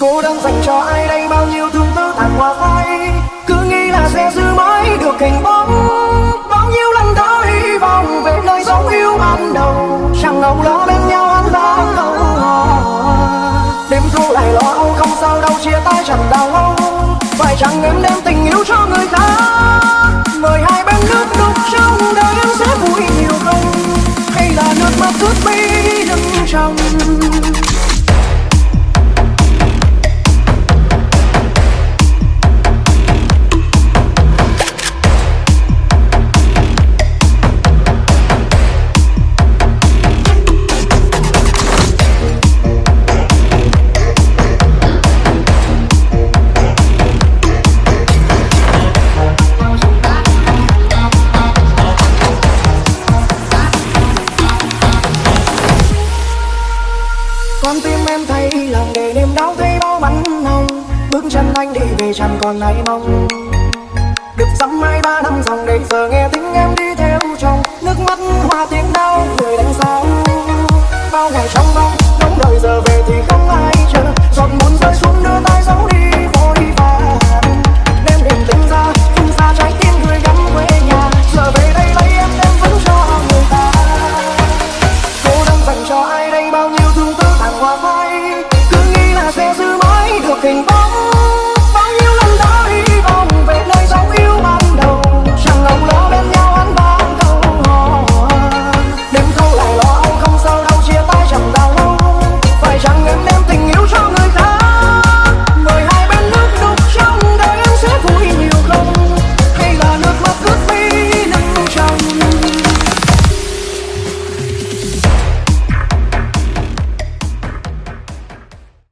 Cô đang dành cho ai đây? Bao nhiêu thương tư tàn hoa phai? Cứ nghĩ là sẽ giữ mãi được hình bóng. Bao nhiêu lần đã hy vọng về nơi dấu yêu ban đầu. Chẳng ngầu lo bên nhau ăn lá câu Đêm thu lại lo âu, không sao đâu, chia tay chẳng đau lâu Phải chẳng em đem tình yêu cho người ta? Mời hai bên nước đục trong đời em sẽ vui nhiều không? Hay là nước mắt ướt mi lưng trong con tim em thấy lòng để niềm đau thấy bao bắn hồng bước chân anh đi về chẳng còn ai mong. Được dăm hai ba năm dòng để giờ nghe tiếng em đi theo chồng. Nước mắt hoa tiếng đau, người đánh sao bao ngày trong bóng